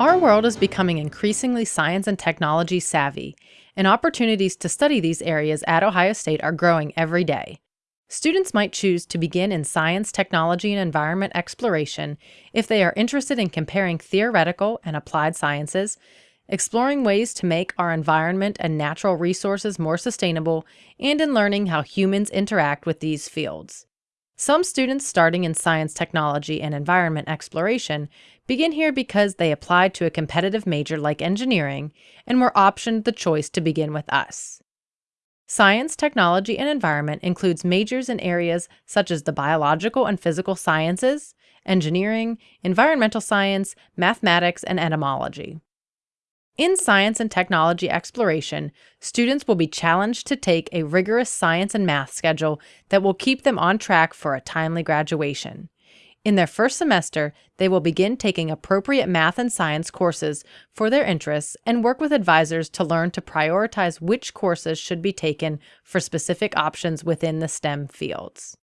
Our world is becoming increasingly science and technology savvy, and opportunities to study these areas at Ohio State are growing every day. Students might choose to begin in science, technology, and environment exploration if they are interested in comparing theoretical and applied sciences, exploring ways to make our environment and natural resources more sustainable, and in learning how humans interact with these fields. Some students starting in science, technology, and environment exploration begin here because they applied to a competitive major like engineering and were optioned the choice to begin with us. Science, technology, and environment includes majors in areas such as the biological and physical sciences, engineering, environmental science, mathematics, and etymology. In science and technology exploration, students will be challenged to take a rigorous science and math schedule that will keep them on track for a timely graduation. In their first semester, they will begin taking appropriate math and science courses for their interests and work with advisors to learn to prioritize which courses should be taken for specific options within the STEM fields.